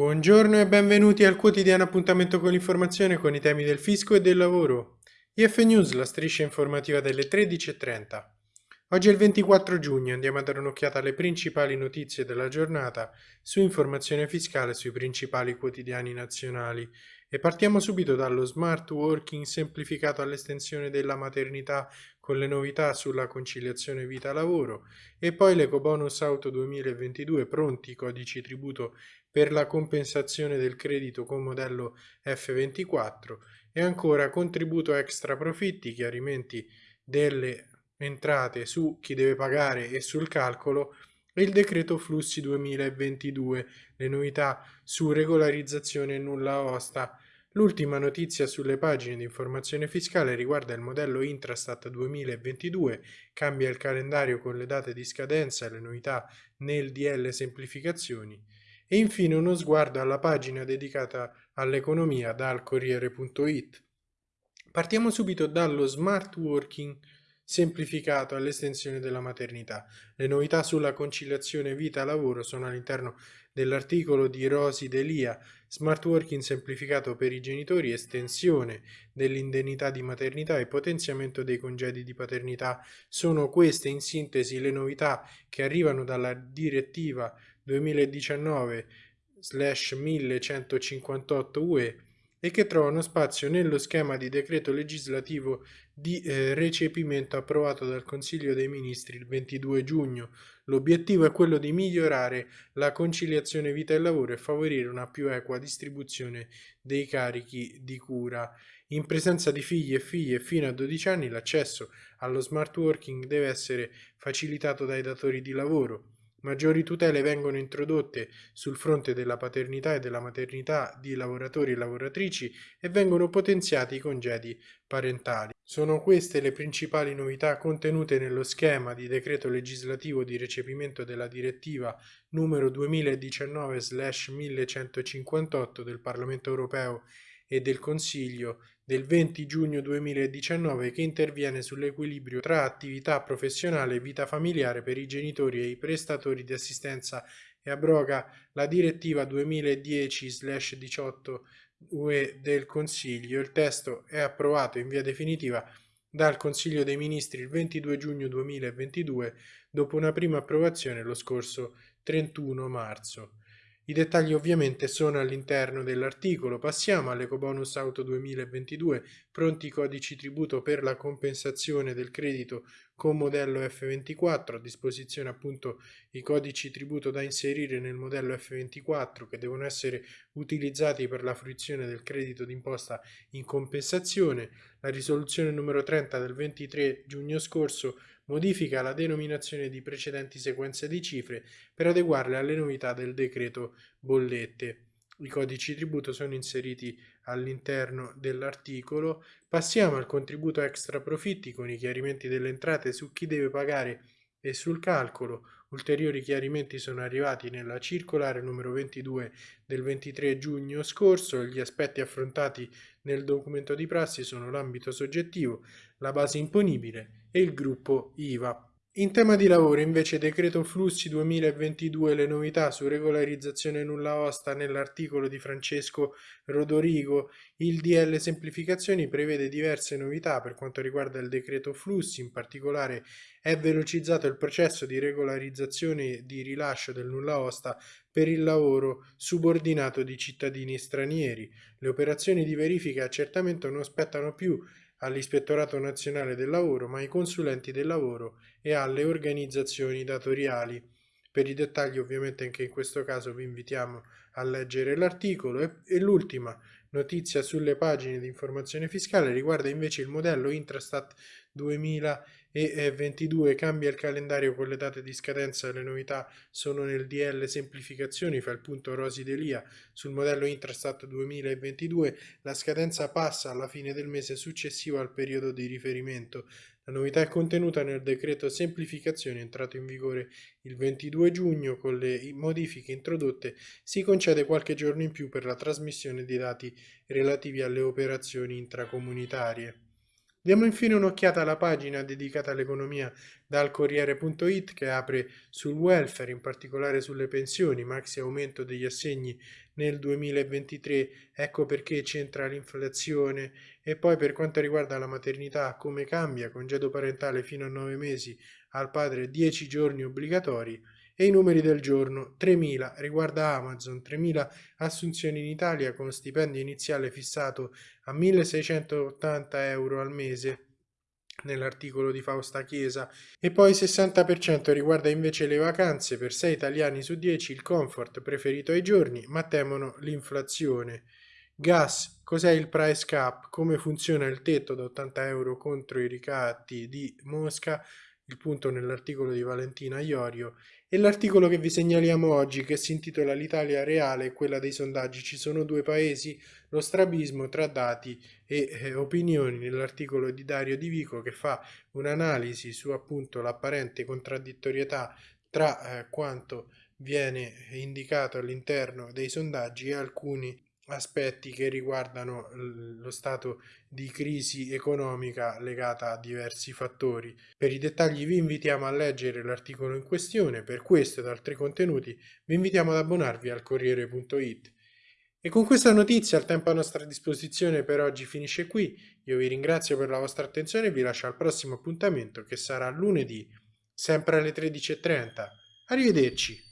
Buongiorno e benvenuti al quotidiano appuntamento con l'informazione con i temi del fisco e del lavoro. IF News, la striscia informativa delle 13.30. Oggi è il 24 giugno, andiamo a dare un'occhiata alle principali notizie della giornata su informazione fiscale sui principali quotidiani nazionali e partiamo subito dallo smart working semplificato all'estensione della maternità con le novità sulla conciliazione vita-lavoro e poi l'ecobonus auto 2022 pronti codici tributo per la compensazione del credito con modello F24 e ancora contributo extra profitti, chiarimenti delle entrate su chi deve pagare e sul calcolo e il decreto flussi 2022, le novità su regolarizzazione nulla osta. L'ultima notizia sulle pagine di informazione fiscale riguarda il modello Intrastat 2022, cambia il calendario con le date di scadenza e le novità nel DL semplificazioni e infine uno sguardo alla pagina dedicata all'economia dal Corriere.it. Partiamo subito dallo smart working semplificato all'estensione della maternità. Le novità sulla conciliazione vita-lavoro sono all'interno dell'articolo di Rosi Delia, smart working semplificato per i genitori, estensione dell'indennità di maternità e potenziamento dei congedi di paternità. Sono queste in sintesi le novità che arrivano dalla direttiva 2019 1158 UE e che trovano spazio nello schema di decreto legislativo di eh, recepimento approvato dal Consiglio dei Ministri il 22 giugno. L'obiettivo è quello di migliorare la conciliazione vita e lavoro e favorire una più equa distribuzione dei carichi di cura. In presenza di figli e figlie fino a 12 anni l'accesso allo smart working deve essere facilitato dai datori di lavoro. Maggiori tutele vengono introdotte sul fronte della paternità e della maternità di lavoratori e lavoratrici e vengono potenziati i congedi parentali. Sono queste le principali novità contenute nello schema di decreto legislativo di recepimento della direttiva numero 2019-1158 del Parlamento europeo e del Consiglio del 20 giugno 2019 che interviene sull'equilibrio tra attività professionale e vita familiare per i genitori e i prestatori di assistenza e abroga la direttiva 2010-18 UE del Consiglio. Il testo è approvato in via definitiva dal Consiglio dei Ministri il 22 giugno 2022 dopo una prima approvazione lo scorso 31 marzo. I dettagli ovviamente sono all'interno dell'articolo. Passiamo all'Ecobonus Auto 2022, pronti codici tributo per la compensazione del credito con modello F24, a disposizione appunto i codici tributo da inserire nel modello F24 che devono essere utilizzati per la fruizione del credito d'imposta in compensazione. La risoluzione numero 30 del 23 giugno scorso modifica la denominazione di precedenti sequenze di cifre per adeguarle alle novità del decreto bollette. I codici tributo sono inseriti all'interno dell'articolo. Passiamo al contributo extra profitti con i chiarimenti delle entrate su chi deve pagare e sul calcolo. Ulteriori chiarimenti sono arrivati nella circolare numero 22 del 23 giugno scorso. Gli aspetti affrontati nel documento di prassi sono l'ambito soggettivo, la base imponibile e il gruppo IVA. In tema di lavoro invece decreto flussi 2022 le novità su regolarizzazione nulla osta nell'articolo di Francesco Rodorigo, il DL semplificazioni prevede diverse novità per quanto riguarda il decreto flussi, in particolare è velocizzato il processo di regolarizzazione di rilascio del nulla osta per il lavoro subordinato di cittadini stranieri. Le operazioni di verifica e accertamento non spettano più all'Ispettorato Nazionale del Lavoro, ma ai consulenti del lavoro e alle organizzazioni datoriali. Per i dettagli ovviamente anche in questo caso vi invitiamo a leggere l'articolo e, e l'ultima notizia sulle pagine di informazione fiscale riguarda invece il modello Intrastat 2022 cambia il calendario con le date di scadenza le novità sono nel DL semplificazioni fa il punto Rosi Delia sul modello Intrastat 2022 la scadenza passa alla fine del mese successivo al periodo di riferimento la novità è contenuta nel decreto semplificazioni entrato in vigore il 22 giugno con le modifiche introdotte si concede qualche giorno in più per la trasmissione dei dati relativi alle operazioni intracomunitarie. Diamo infine un'occhiata alla pagina dedicata all'economia dal Corriere.it che apre sul welfare, in particolare sulle pensioni, maxi aumento degli assegni nel 2023, ecco perché c'entra l'inflazione. E poi per quanto riguarda la maternità come cambia, congedo parentale fino a 9 mesi al padre 10 giorni obbligatori e i numeri del giorno 3.000 riguarda Amazon, 3.000 assunzioni in Italia con stipendio iniziale fissato a 1.680 euro al mese nell'articolo di Fausta Chiesa. E poi 60% riguarda invece le vacanze per 6 italiani su 10 il comfort preferito ai giorni ma temono l'inflazione. Gas cos'è il price cap? Come funziona il tetto da 80 euro contro i ricatti di Mosca il punto nell'articolo di Valentina Iorio e l'articolo che vi segnaliamo oggi che si intitola L'Italia reale e quella dei sondaggi. Ci sono due paesi, lo strabismo tra dati e eh, opinioni nell'articolo di Dario Di Vico che fa un'analisi su appunto l'apparente contraddittorietà tra eh, quanto viene indicato all'interno dei sondaggi e alcuni aspetti che riguardano lo stato di crisi economica legata a diversi fattori. Per i dettagli vi invitiamo a leggere l'articolo in questione, per questo ed altri contenuti vi invitiamo ad abbonarvi al Corriere.it. E con questa notizia il tempo a nostra disposizione per oggi finisce qui, io vi ringrazio per la vostra attenzione e vi lascio al prossimo appuntamento che sarà lunedì, sempre alle 13.30. Arrivederci!